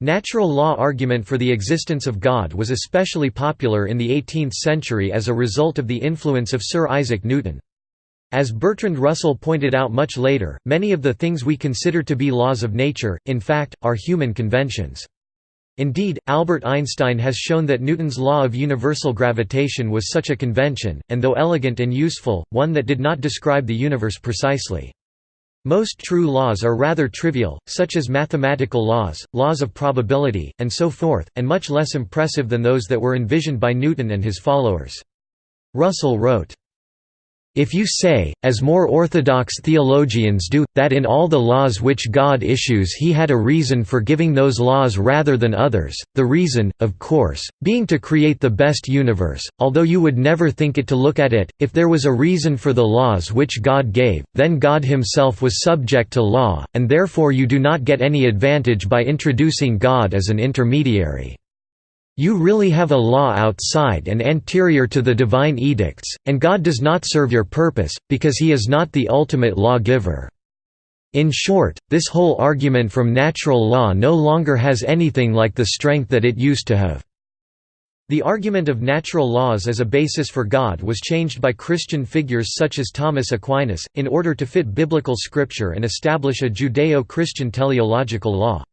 Natural law argument for the existence of God was especially popular in the 18th century as a result of the influence of Sir Isaac Newton. As Bertrand Russell pointed out much later, many of the things we consider to be laws of nature, in fact, are human conventions. Indeed, Albert Einstein has shown that Newton's law of universal gravitation was such a convention, and though elegant and useful, one that did not describe the universe precisely. Most true laws are rather trivial, such as mathematical laws, laws of probability, and so forth, and much less impressive than those that were envisioned by Newton and his followers. Russell wrote, if you say, as more orthodox theologians do, that in all the laws which God issues he had a reason for giving those laws rather than others, the reason, of course, being to create the best universe, although you would never think it to look at it, if there was a reason for the laws which God gave, then God himself was subject to law, and therefore you do not get any advantage by introducing God as an intermediary. You really have a law outside and anterior to the divine edicts, and God does not serve your purpose, because he is not the ultimate lawgiver. In short, this whole argument from natural law no longer has anything like the strength that it used to have. The argument of natural laws as a basis for God was changed by Christian figures such as Thomas Aquinas, in order to fit biblical scripture and establish a Judeo-Christian teleological law.